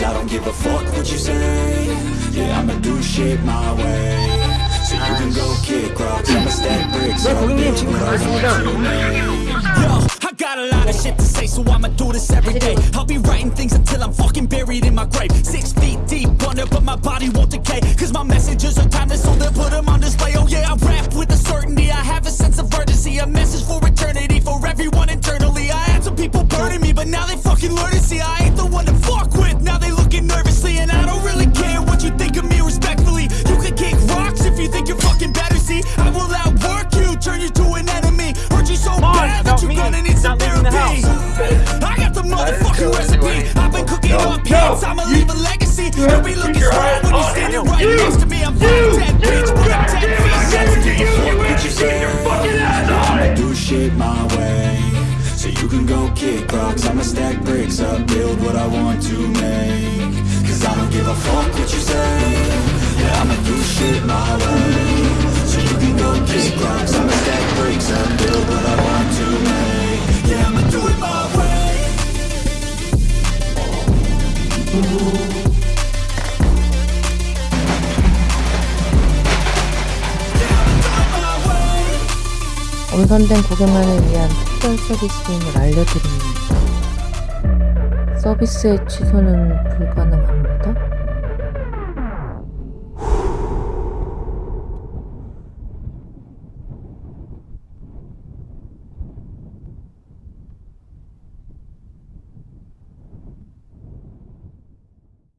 Cause I don't give a fuck what you say. Yeah, I'ma do shit my way. So you can go kick rocks, I'ma stack bricks up big rocks Yo, I got a lot of shit to say, so I'ma do this every day. I'll be writing things until I'm fucking buried in my grave. Six feet deep under, but my body won't decay. Cause my messages are timeless, so they'll put them on display. Oh yeah, I rap with a certainty, I have a sense of urgency A message for eternity, for everyone internally. I had some people burning me, but now they fucking learn to see. I ain't the one to fuck with. Gonna need some not leaving the therapy. I got the motherfucking recipe. I've been cooking up hits. I'ma leave a legacy. You'll be looking strong when you're standing right next to me. I'm 5'10", bitch, but I'm 10 feet sensitive. what you say I'ma do shit my way So you can go kick rocks I'ma stack bricks up Build what I want to make Cause I don't give a fuck what you say Yeah, I'ma do shit my way 엄선된 고객만을 위한 특별 서비스임을 알려드립니다. 서비스의 취소는 불가능합니다.